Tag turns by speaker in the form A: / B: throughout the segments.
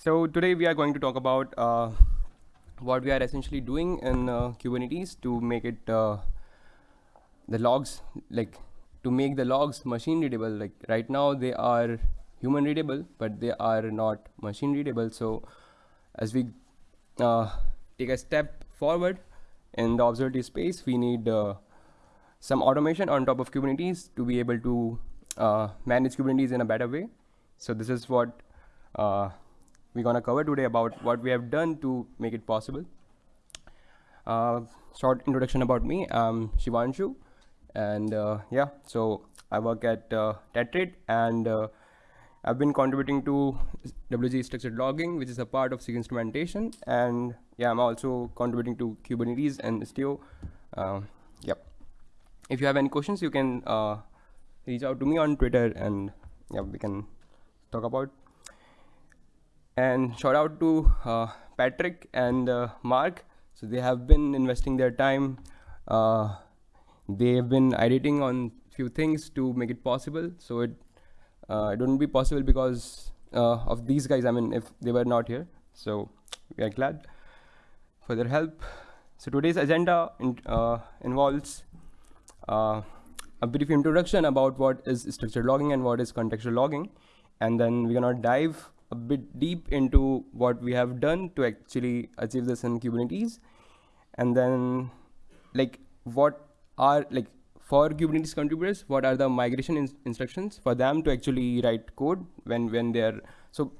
A: So today we are going to talk about uh, what we are essentially doing in uh, Kubernetes to make it uh, the logs like to make the logs machine readable. Like right now they are human readable, but they are not machine readable. So as we uh, take a step forward in the observability space, we need uh, some automation on top of Kubernetes to be able to uh, manage Kubernetes in a better way. So this is what we're going to cover today about what we have done to make it possible. Uh, short introduction about me. I'm Shivanshu, and uh, yeah, so I work at uh, Tetrate, and uh, I've been contributing to WG structured logging, which is a part of SIG instrumentation, and yeah, I'm also contributing to Kubernetes and Istio. Uh, yep. If you have any questions, you can uh, reach out to me on Twitter, and yeah, we can talk about and shout out to uh, Patrick and uh, Mark. So they have been investing their time. Uh, they have been editing on a few things to make it possible. So it uh, it wouldn't be possible because uh, of these guys. I mean, if they were not here. So we are glad for their help. So today's agenda in, uh, involves a brief introduction about what is structured logging and what is contextual logging, and then we're gonna dive a bit deep into what we have done to actually achieve this in Kubernetes. And then like what are like for Kubernetes contributors, what are the migration in instructions for them to actually write code when, when they're, so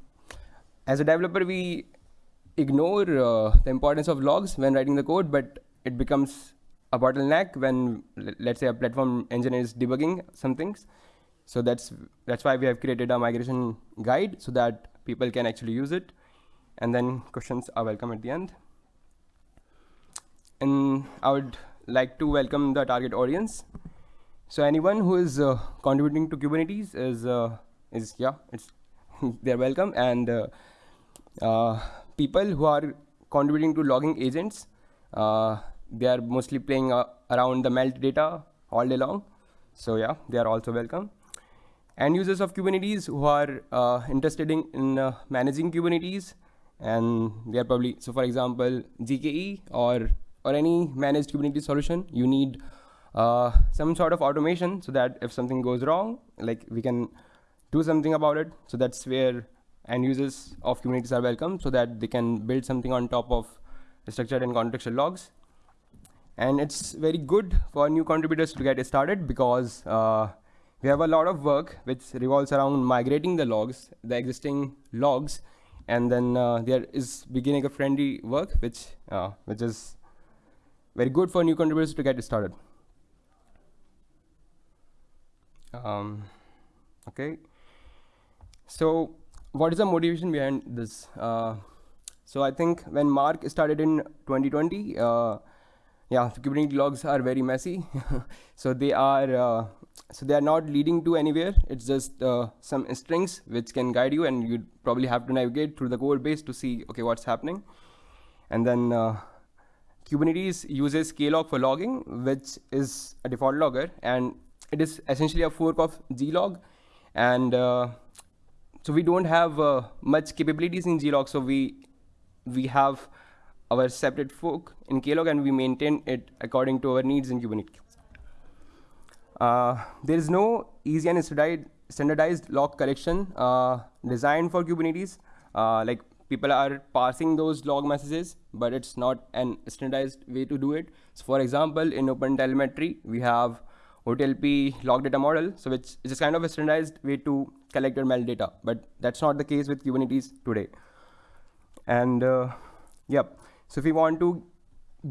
A: as a developer, we ignore uh, the importance of logs when writing the code, but it becomes a bottleneck when let's say a platform engineer is debugging some things. So that's that's why we have created a migration guide so that people can actually use it. And then questions are welcome at the end. And I would like to welcome the target audience. So anyone who is uh, contributing to Kubernetes is, uh, is yeah, it's they're welcome. And uh, uh, people who are contributing to logging agents, uh, they are mostly playing uh, around the melt data all day long. So yeah, they are also welcome end users of Kubernetes who are uh, interested in, in uh, managing Kubernetes and they are probably, so for example, GKE or, or any managed Kubernetes solution, you need uh, some sort of automation so that if something goes wrong, like we can do something about it. So that's where end users of Kubernetes are welcome so that they can build something on top of structured and contextual logs. And it's very good for new contributors to get started because uh, we have a lot of work which revolves around migrating the logs, the existing logs, and then uh, there is beginning a friendly work which uh, which is very good for new contributors to get started. Um, okay, so what is the motivation behind this? Uh, so I think when Mark started in 2020, uh, yeah, the Kubernetes logs are very messy. so they are uh, so they are not leading to anywhere. It's just uh, some strings which can guide you, and you probably have to navigate through the code base to see okay what's happening. And then uh, Kubernetes uses klog for logging, which is a default logger, and it is essentially a fork of glog. And uh, so we don't have uh, much capabilities in glog, so we we have our separate fork in klog, and we maintain it according to our needs in Kubernetes. Uh, there is no easy and standardized log collection uh, designed for Kubernetes. Uh, like people are parsing those log messages, but it's not an standardized way to do it. So for example, in OpenTelemetry, we have OTLP log data model, so which is kind of a standardized way to collect your data, but that's not the case with Kubernetes today. And uh, yep, so if we want to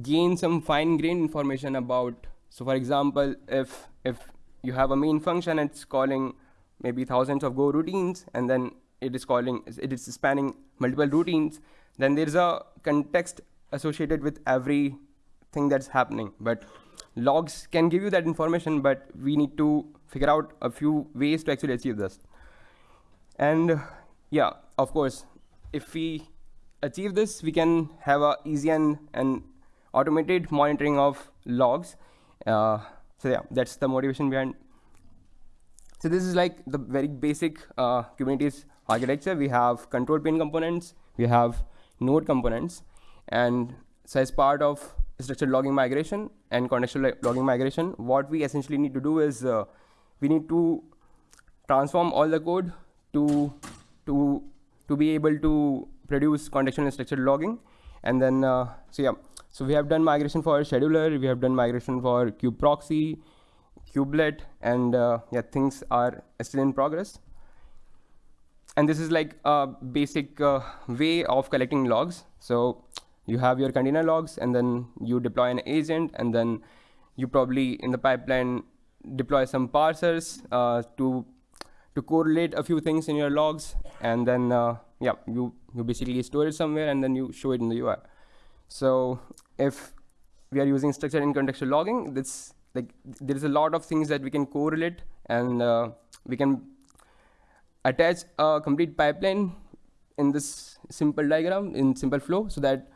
A: gain some fine-grained information about, so for example, if if you have a main function, it's calling maybe thousands of Go routines, and then it is calling, it is spanning multiple routines, then there's a context associated with everything that's happening. But logs can give you that information, but we need to figure out a few ways to actually achieve this. And yeah, of course, if we achieve this, we can have a easy and, and automated monitoring of logs. Uh, so yeah, that's the motivation behind. So this is like the very basic uh, Kubernetes architecture, we have control plane components, we have node components, and so as part of structured logging migration and contextual logging migration, what we essentially need to do is uh, we need to transform all the code to to to be able to produce contextual and structured logging, and then uh, so yeah, so we have done migration for scheduler, we have done migration for kube proxy, kubelet, and uh, yeah, things are still in progress. And this is like a basic uh, way of collecting logs. So you have your container logs, and then you deploy an agent, and then you probably in the pipeline deploy some parsers uh, to to correlate a few things in your logs, and then uh, yeah, you you basically store it somewhere, and then you show it in the UI. So if we are using structured and contextual logging, this like there is a lot of things that we can correlate and uh, we can attach a complete pipeline in this simple diagram in simple flow so that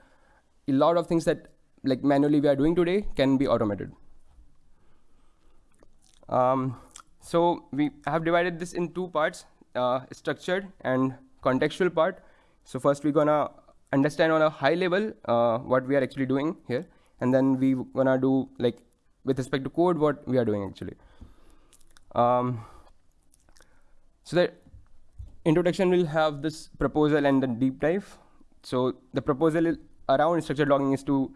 A: a lot of things that like manually we are doing today can be automated. Um, so we have divided this in two parts, uh, structured and contextual part. So first we're gonna understand on a high level uh, what we are actually doing here, and then we gonna do like with respect to code what we are doing actually. Um, so the introduction will have this proposal and the deep dive. So the proposal around structured logging is to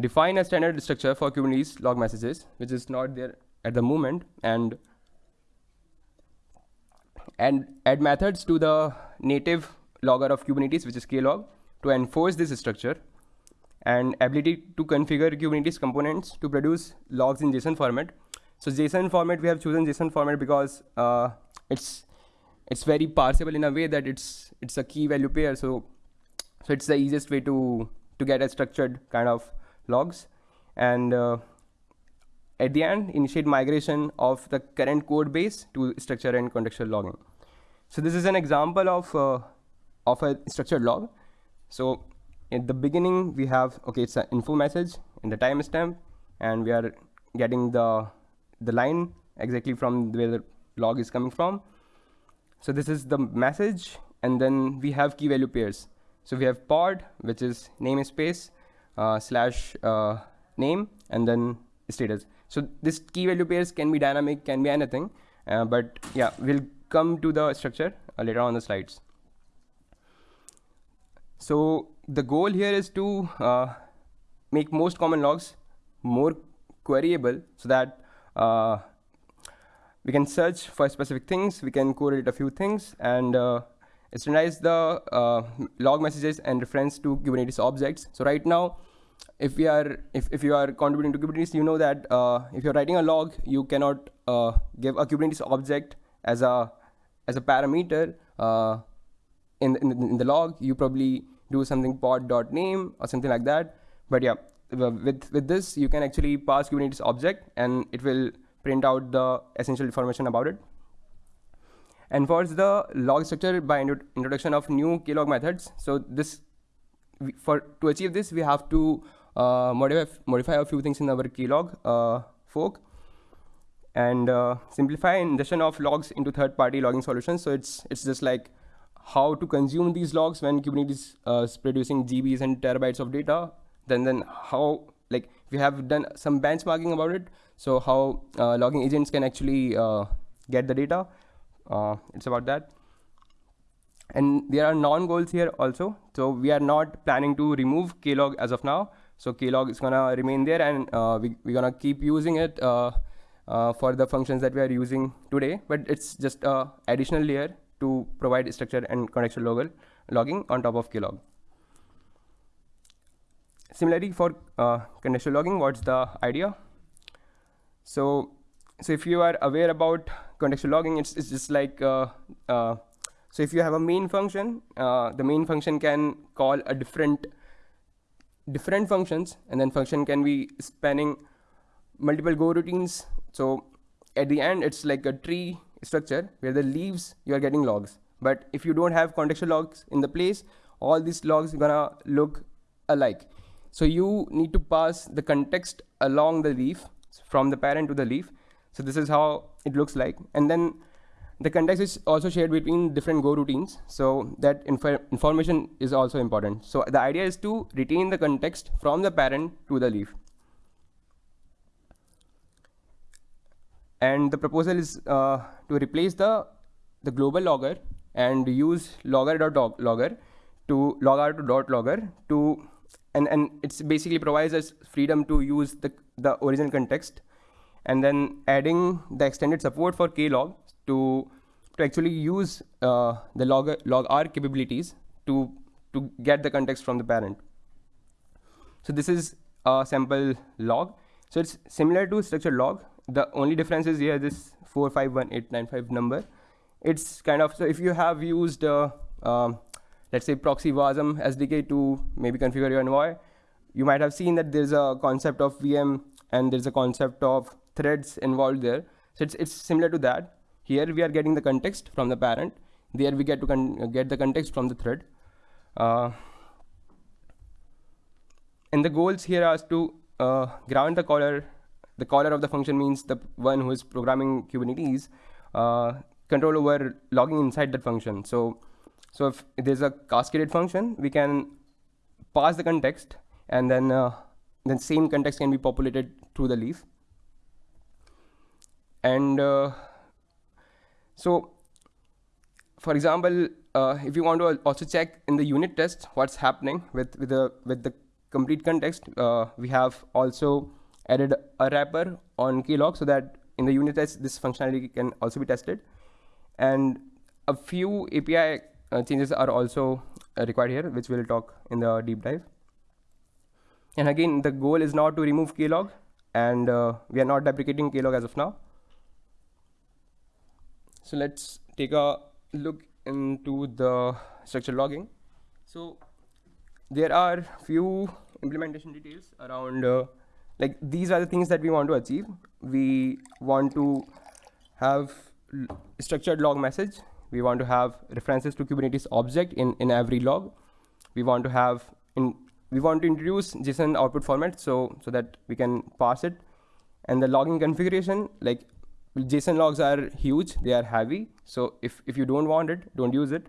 A: define a standard structure for Kubernetes log messages, which is not there at the moment, and and add methods to the native logger of Kubernetes, which is klog, to enforce this structure and ability to configure Kubernetes components to produce logs in JSON format. So JSON format, we have chosen JSON format because uh, it's it's very parsable in a way that it's it's a key value pair. So so it's the easiest way to to get a structured kind of logs. And uh, at the end, initiate migration of the current code base to structure and contextual logging. So this is an example of uh, of a structured log. So in the beginning, we have, okay, it's an info message in the timestamp, and we are getting the, the line exactly from where the log is coming from. So this is the message, and then we have key value pairs. So we have pod, which is namespace uh, slash uh, name, and then status. So this key value pairs can be dynamic, can be anything, uh, but yeah, we'll come to the structure uh, later on the slides. So the goal here is to uh, make most common logs more queryable so that uh, we can search for specific things, we can correlate a few things, and uh, standardize the uh, log messages and reference to Kubernetes objects. So right now, if we are if, if you are contributing to Kubernetes, you know that uh, if you're writing a log, you cannot uh, give a Kubernetes object as a as a parameter in, in, in the log. You probably do something pod.name or something like that. But yeah, with, with this, you can actually pass Kubernetes object and it will print out the essential information about it. And for the log structure by introduction of new klog methods. So this, for to achieve this, we have to uh, modify, modify a few things in our klog uh, fork and uh, simplify ingestion of logs into third-party logging solutions. So it's it's just like how to consume these logs when Kubernetes uh, is producing GBs and terabytes of data, then then how like we have done some benchmarking about it. So how uh, logging agents can actually uh, get the data. Uh, it's about that. And there are non-goals here also. So we are not planning to remove klog as of now. So klog is gonna remain there, and uh, we we're gonna keep using it uh, for the functions that we are using today. But it's just additional layer to provide structure and contextual log logging on top of klog. Similarly, for uh, contextual logging, what's the idea? So, so if you are aware about contextual logging, it's, it's just like, uh, uh, so if you have a main function, uh, the main function can call a different different functions, and then function can be spanning multiple Go routines. So at the end, it's like a tree structure where the leaves you are getting logs. But if you don't have contextual logs in the place, all these logs gonna look alike. So you need to pass the context along the leaf from the parent to the leaf. So this is how it looks like. And then the context is also shared between different Go routines. So that inf information is also important. So the idea is to retain the context from the parent to the leaf. And the proposal is uh, to replace the, the global logger and use logger to logger to dot logger to and and it's basically provides us freedom to use the the original context and then adding the extended support for klog to to actually use uh, the log log r capabilities to to get the context from the parent. So this is a sample log. So it's similar to structured log the only difference is here this 451895 number. It's kind of so if you have used uh, um, let's say proxy wasm sdk to maybe configure your envoy you might have seen that there's a concept of vm and there's a concept of threads involved there. So it's, it's similar to that. Here we are getting the context from the parent. There we get to get the context from the thread. Uh, and the goals here are to uh, grant the caller the caller of the function means the one who is programming kubernetes uh, control over logging inside that function. So so if there's a cascaded function we can pass the context and then uh, then same context can be populated through the leaf. And uh, so for example, uh, if you want to also check in the unit test what's happening with, with, the, with the complete context, uh, we have also added a wrapper on klog so that in the unit test, this functionality can also be tested. And a few API uh, changes are also uh, required here, which we'll talk in the deep dive. And again, the goal is not to remove klog, and uh, we are not deprecating klog as of now. So let's take a look into the structure logging. So there are few implementation details around uh, like these are the things that we want to achieve. We want to have structured log message. We want to have references to Kubernetes object in, in every log. We want to have in we want to introduce JSON output format so so that we can pass it. And the logging configuration, like JSON logs are huge, they are heavy. So if, if you don't want it, don't use it.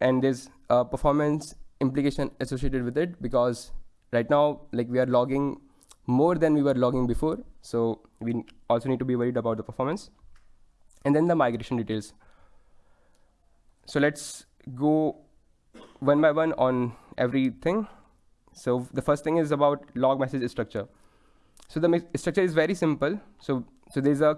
A: And there's a performance implication associated with it because right now, like we are logging more than we were logging before. So we also need to be worried about the performance. And then the migration details. So let's go one by one on everything. So the first thing is about log message structure. So the structure is very simple. So so there's a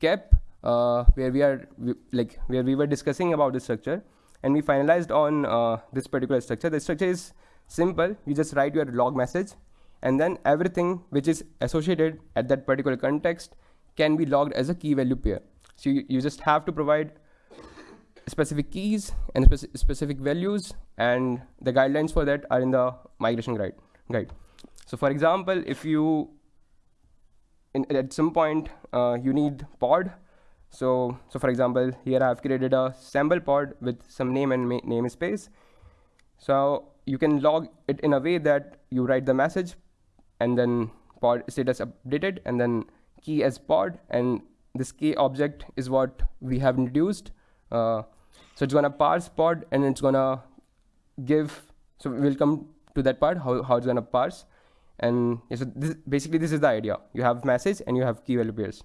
A: KEP uh, where we are we, like where we were discussing about the structure and we finalized on uh, this particular structure. The structure is simple. You just write your log message and then everything which is associated at that particular context can be logged as a key value pair. So you, you just have to provide specific keys and speci specific values and the guidelines for that are in the migration guide. guide. So for example, if you in, at some point uh, you need pod. So, so for example, here I've created a sample pod with some name and namespace. So you can log it in a way that you write the message and then pod status updated and then key as pod and this key object is what we have introduced. Uh, so it's gonna parse pod and it's gonna give, so we'll come to that part, how, how it's gonna parse. And yeah, so this, basically this is the idea. You have message and you have key value pairs.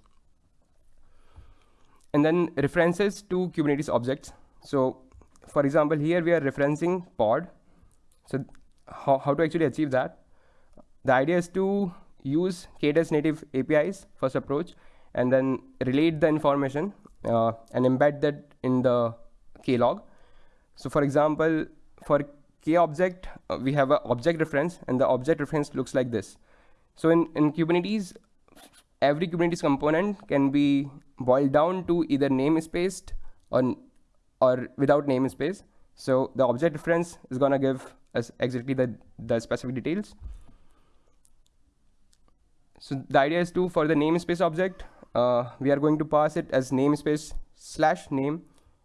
A: And then references to Kubernetes objects. So for example, here we are referencing pod. So how, how to actually achieve that? The idea is to use K-Test native APIs first approach and then relate the information uh, and embed that in the klog. So for example, for k object, uh, we have an object reference, and the object reference looks like this. So in, in Kubernetes, every Kubernetes component can be boiled down to either namespace or, or without namespace. So the object reference is going to give us exactly the, the specific details. So the idea is to, for the namespace object, uh, we are going to pass it as namespace slash name.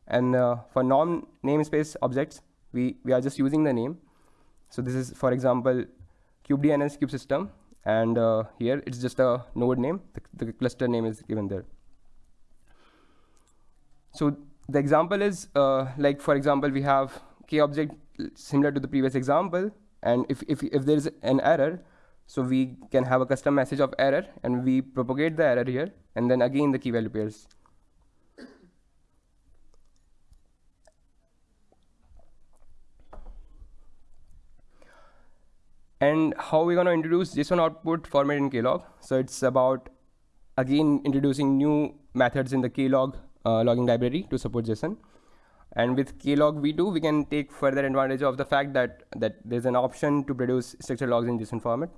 A: And uh, for non-namespace objects, we, we are just using the name. So this is, for example, kubedns kubesystem. And uh, here it's just a node name. The, the, cluster name is given there. so the example is uh, like, for example, we have k object similar to the previous example. And if, if, if there is an error, so we can have a custom message of error and we propagate the error here. And then again, the key value pairs. And how we're going to introduce JSON output format in Klog. So it's about, again, introducing new methods in the Klog uh, logging library to support JSON. And with klog v2, we can take further advantage of the fact that, that there's an option to produce structured logs in JSON format.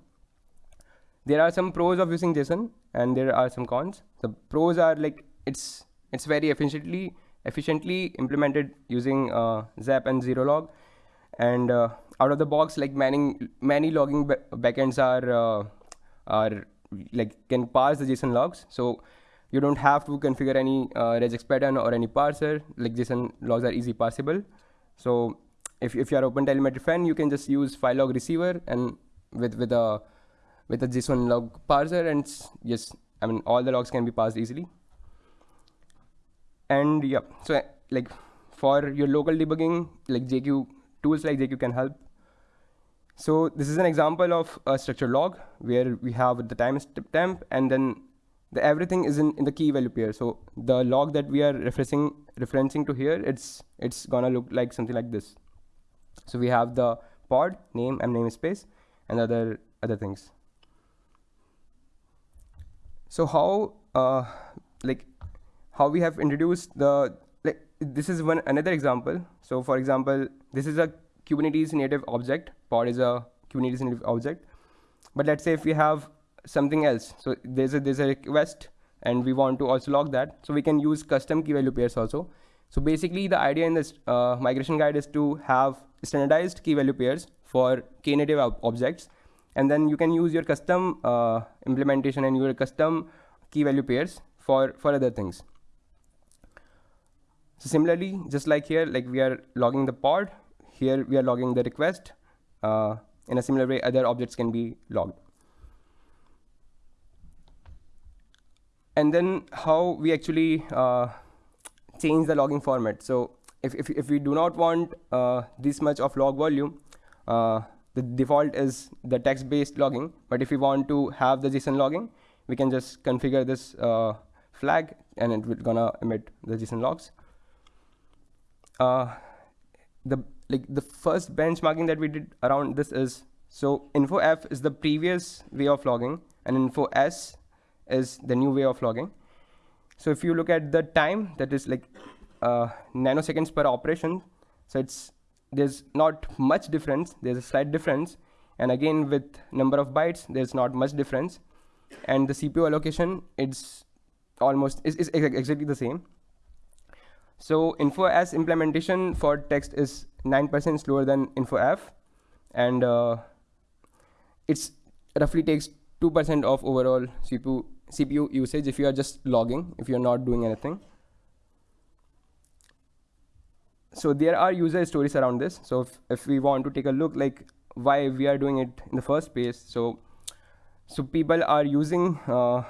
A: There are some pros of using JSON and there are some cons. The pros are like it's it's very efficiently efficiently implemented using uh, Zap and zerolog And uh, out of the box, like many many logging backends are uh, are like can parse the JSON logs. So you don't have to configure any uh, regex pattern or any parser. Like JSON logs are easy parsable. So if, if you are open OpenTelemetry fan, you can just use file log receiver and with with a with a JSON log parser and yes, I mean all the logs can be parsed easily. And yeah, so like for your local debugging, like JQ tools like JQ can help. So this is an example of a structured log where we have the timestamp and then the everything is in, in the key value pair. So the log that we are referencing referencing to here, it's it's gonna look like something like this. So we have the pod name and namespace and other other things. So how uh, like how we have introduced the like this is one another example. So for example, this is a Kubernetes native object. Pod is a Kubernetes native object. But let's say if we have something else. So there's a there's a request and we want to also log that. So we can use custom key value pairs also. So basically the idea in this uh, migration guide is to have standardized key value pairs for Knative ob objects. And then you can use your custom uh, implementation and your custom key value pairs for, for other things. So similarly, just like here, like we are logging the pod, here we are logging the request. Uh, in a similar way, other objects can be logged. and then how we actually uh, change the logging format. So if, if, if we do not want uh, this much of log volume, uh, the default is the text-based logging. But if we want to have the JSON logging, we can just configure this uh, flag and it will gonna emit the JSON logs. Uh, the like the first benchmarking that we did around this is so info f is the previous way of logging and info s is the new way of logging. So if you look at the time, that is like uh, nanoseconds per operation. So it's there's not much difference. There's a slight difference. And again, with number of bytes, there's not much difference. And the CPU allocation, it's almost is, is exactly the same. So info s implementation for text is 9% slower than info f. And uh, it's roughly takes 2% of overall CPU CPU usage if you are just logging, if you're not doing anything. So there are user stories around this. So if, if we want to take a look like why we are doing it in the first place. So, so people are using uh,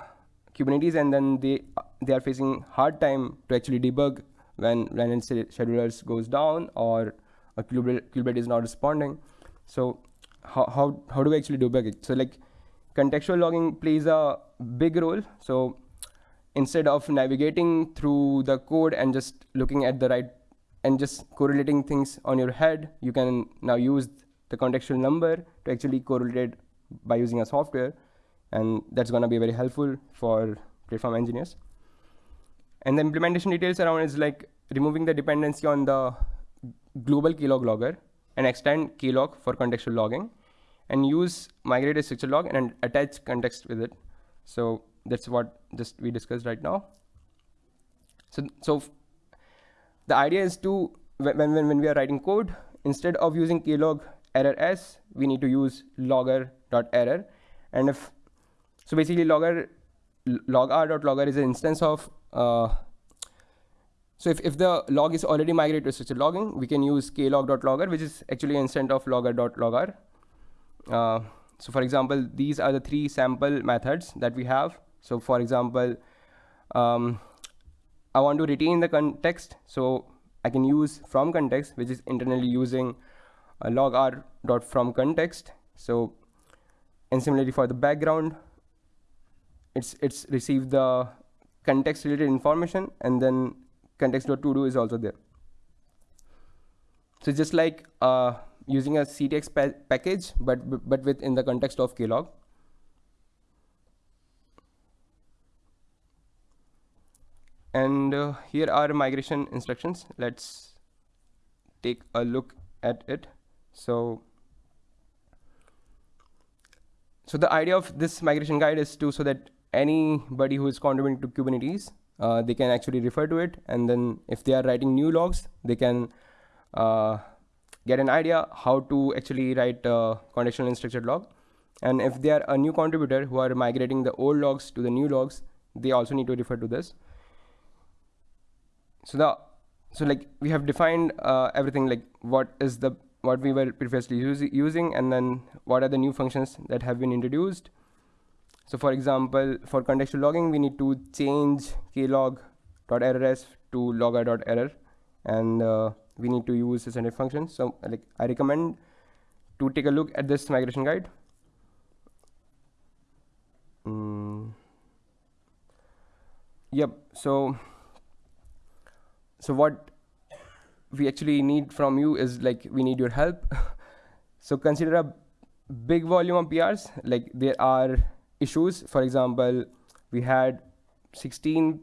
A: Kubernetes and then they, they are facing hard time to actually debug when, when schedulers goes down or a Kubernetes is not responding. So how, how, how do we actually debug it? So like contextual logging plays a big role. So instead of navigating through the code and just looking at the right and just correlating things on your head, you can now use the contextual number to actually correlate by using a software. And that's going to be very helpful for platform engineers. And the implementation details around is like removing the dependency on the global klog logger and extend klog for contextual logging and use migrated structure log and attach context with it. So that's what just we discussed right now. So, so the idea is to, when, when, when we are writing code, instead of using klog error s, we need to use logger dot error. And if, so basically logger, logr dot logger is an instance of, uh, so if, if the log is already migrated to structured logging, we can use klog dot logger, which is actually an instance of logger dot logger. Uh, so for example, these are the three sample methods that we have. So for example, um, I want to retain the context, so I can use from context, which is internally using a logr dot from context. So, and similarly for the background, it's it's received the context related information and then context dot to do is also there. So just like uh, using a CTX pa package, but but within the context of Klog. And uh, here are migration instructions. Let's take a look at it. So, so the idea of this migration guide is to so that anybody who is contributing to Kubernetes, uh, they can actually refer to it. And then if they are writing new logs, they can uh, get an idea how to actually write a contextual and structured log. And if they are a new contributor who are migrating the old logs to the new logs, they also need to refer to this so the so like we have defined uh, everything like what is the what we were previously using and then what are the new functions that have been introduced so for example for contextual logging we need to change klog.errors to logger.error and uh, we need to use this function. functions so like i recommend to take a look at this migration guide mm. yep so so what we actually need from you is like we need your help. So consider a big volume of prs like there are issues. For example we had 16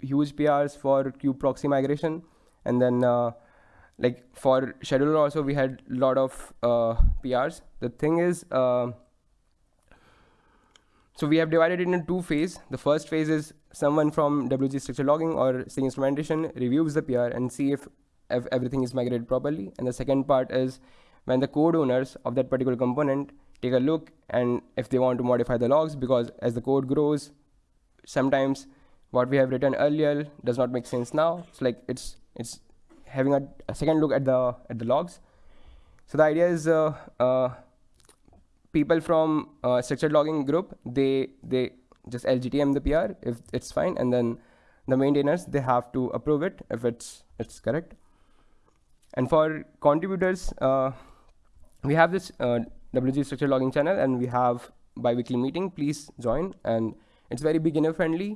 A: huge prs for kube proxy migration. And then uh, like for scheduler also we had a lot of uh, prs the thing is uh, so we have divided it into two phases. The first phase is someone from WG structure logging or SIG instrumentation reviews the PR and see if, if everything is migrated properly. And the second part is when the code owners of that particular component take a look and if they want to modify the logs because as the code grows, sometimes what we have written earlier does not make sense now. It's like it's it's having a, a second look at the at the logs. So the idea is uh, uh, people from uh, structured logging group, they they just LGTM the PR if it's fine, and then the maintainers they have to approve it if it's it's correct. And for contributors, uh, we have this uh, WG structured logging channel, and we have bi-weekly meeting. Please join, and it's very beginner friendly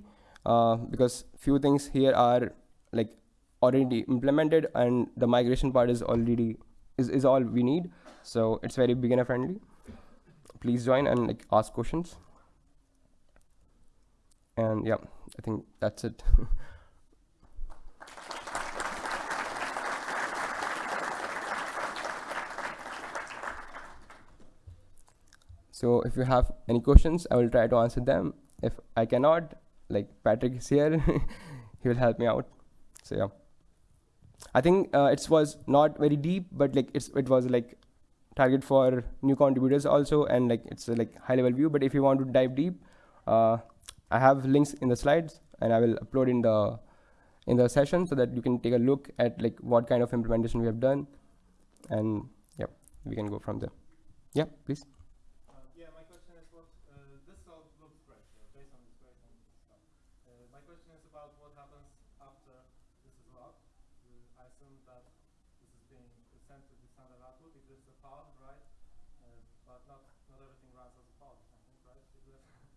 A: uh, because few things here are like already implemented, and the migration part is already is, is all we need. So it's very beginner friendly please join and like ask questions. And yeah, I think that's it. so if you have any questions, I will try to answer them. If I cannot, like Patrick is here, he will help me out. So yeah. I think uh, it was not very deep, but like it's it was like target for new contributors also and like it's a like high level view. But if you want to dive deep uh, I have links in the slides and I will upload in the in the session so that you can take a look at like what kind of implementation we have done. And yeah we can go from there. Yeah please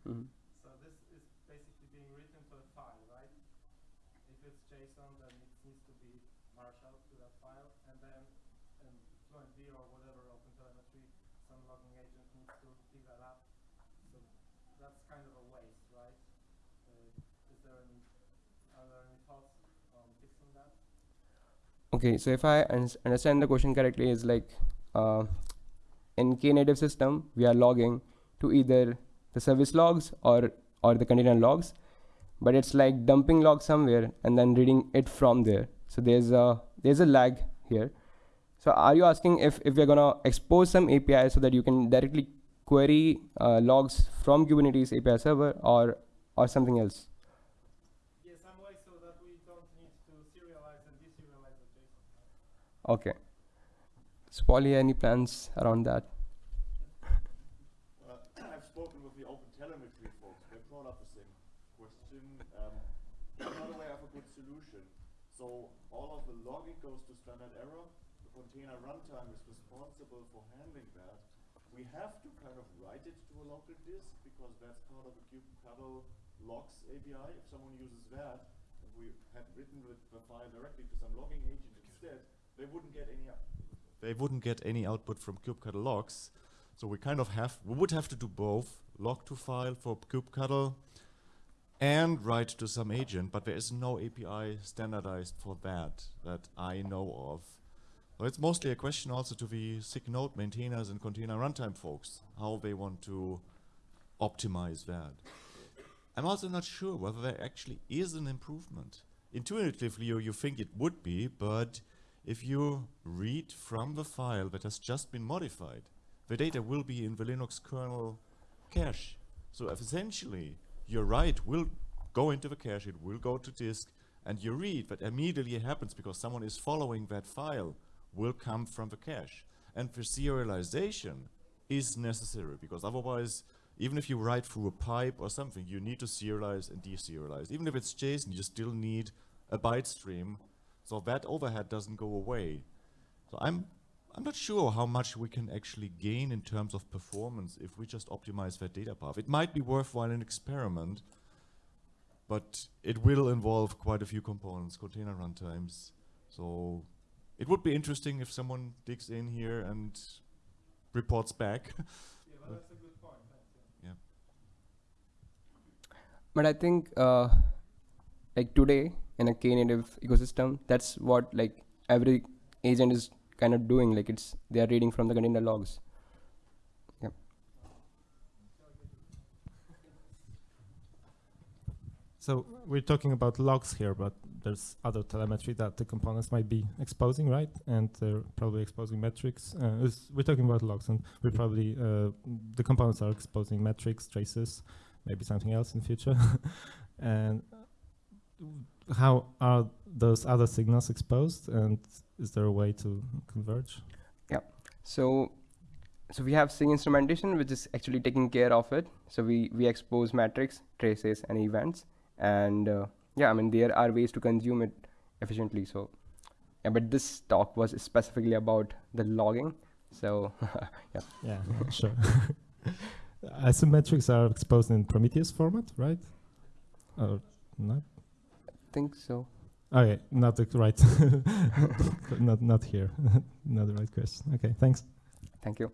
B: Mm -hmm. So this is basically being written to a file, right? If it's JSON, then it needs to be marshaled to that file, and then um, FluentD or whatever OpenTelemetry, some logging agent needs to pick that up. So that's kind of a waste, right? Uh, is there any, are there any thoughts on fixing that?
A: Okay, so if I understand the question correctly, is like uh, in Knative system, we are logging to either the service logs or or the container logs but it's like dumping log somewhere and then reading it from there so there's a there's a lag here so are you asking if if we're gonna expose some API so that you can directly query uh, logs from Kubernetes API server or or something else?
B: Yeah, some way so that we don't need to serialize and deserialize the JSON.
A: Okay. So Polly, any plans around that?
C: I've spoken with the Open Telemetry folks. They've got up the same question. Um,
D: Another way of a good solution. So all of the logging goes to standard error. The container runtime is responsible for handling that. We have to kind of write it to a local disk because that's part of the kubectl logs API. If someone uses that, we had written the file directly to some logging agent instead, they wouldn't get any. They wouldn't get any output from kubectl logs. So we kind of have, we would have to do both, log to file for kubectl and write to some agent, but there is no API standardized for that that I know of. It's mostly a question also to the SIG node maintainers and container runtime folks, how they want to optimize that. I'm also not sure whether there actually is an improvement. Intuitively, you, you think it would be, but if you read from the file that has just been modified, the data will be in the Linux kernel cache. So essentially, your write will go into the cache, it will go to disk, and your read that immediately happens because someone is following that file will come from the cache. And the serialization is necessary because otherwise, even if you write through a pipe or something, you need to serialize and deserialize. Even if it's JSON, you still need a byte stream, so that overhead doesn't go away. So I'm I'm not sure how much we can actually gain in terms of performance if we just optimize that data path. It might be worthwhile an experiment, but it will involve quite a few components, container runtimes. So it would be interesting if someone digs in here and reports back.
B: Yeah, but that's a good point. Thanks. Yeah.
A: but i think uh, like today in a knative ecosystem that's what like every agent is kind of doing like it's they are reading from the container logs
B: So we're talking about logs here, but there's other telemetry that the components might be exposing, right? And they're probably exposing metrics. Uh, we're talking about logs, and we're probably uh, the components are exposing metrics, traces, maybe something else in the future. and how are those other signals exposed? And is there a way to converge?
A: Yeah, so so we have Sig instrumentation which is actually taking care of it so we we expose metrics traces and events and uh, yeah i mean there are ways to consume it efficiently so yeah but this talk was specifically about the logging so Yeah,
B: Yeah, sure. Asymmetrics are exposed in Prometheus format, right? Or not?
A: Think so
B: Okay, not the right, not not here, not the right question. Okay, thanks.
A: thank you